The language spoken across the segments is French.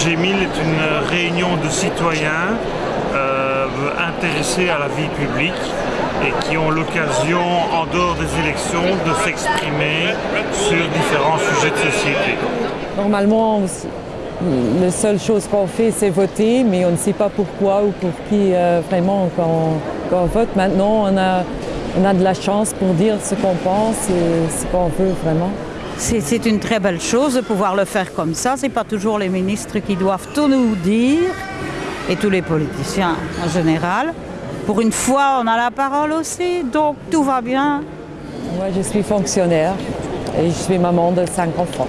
G1000 est une réunion de citoyens euh, intéressés à la vie publique et qui ont l'occasion, en dehors des élections, de s'exprimer sur différents sujets de société. Normalement, la seule chose qu'on fait, c'est voter, mais on ne sait pas pourquoi ou pour qui euh, vraiment quand, on vote. Maintenant, on a, on a de la chance pour dire ce qu'on pense et ce qu'on veut vraiment. C'est une très belle chose de pouvoir le faire comme ça. Ce n'est pas toujours les ministres qui doivent tout nous dire, et tous les politiciens en général. Pour une fois, on a la parole aussi, donc tout va bien. Moi, je suis fonctionnaire et je suis maman de cinq enfants.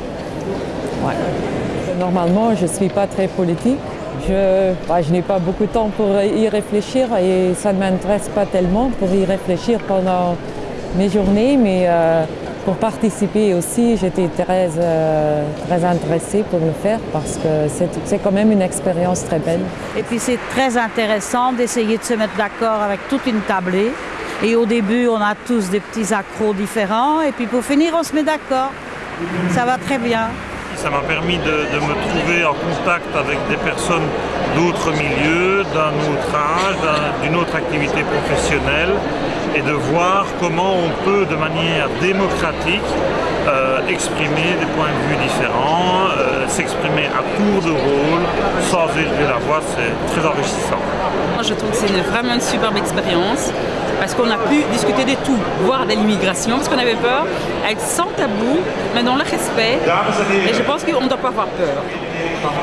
Normalement, je ne suis pas très politique. Je, n'ai pas beaucoup de temps pour y réfléchir et ça ne m'intéresse pas tellement pour y réfléchir pendant mes journées, mais euh, pour participer aussi, j'étais très, euh, très intéressée pour le faire parce que c'est quand même une expérience très belle. Et puis c'est très intéressant d'essayer de se mettre d'accord avec toute une tablée. Et au début, on a tous des petits accros différents et puis pour finir, on se met d'accord. Ça va très bien. Ça m'a permis de, me trouver en contact avec des personnes d'autres milieux, d'un autre âge, d'une autre activité professionnelle et de voir comment on peut de manière démocratique euh, exprimer des points de vue différents, euh, s'exprimer à tour de rôle, sans élever la voix, c'est très enrichissant. Je trouve que c'est vraiment une superbe expérience parce qu'on a pu discuter de tout, voire de l'immigration, parce qu'on avait peur, être sans tabou, mais dans le respect. Et je pense qu'on ne doit pas avoir peur.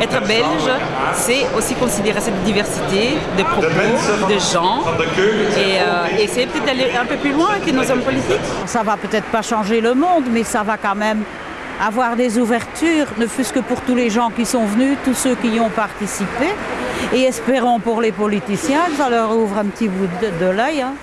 Être belge, c'est aussi considérer cette diversité de propos, de gens, et euh, essayer peut-être d'aller un peu plus loin que nos hommes politiques. Ça va peut-être pas changer le monde, mais ça va quand même avoir des ouvertures, ne fût-ce que pour tous les gens qui sont venus, tous ceux qui y ont participé. Et espérons pour les politiciens ça leur ouvre un petit bout de, l'œil. Hein.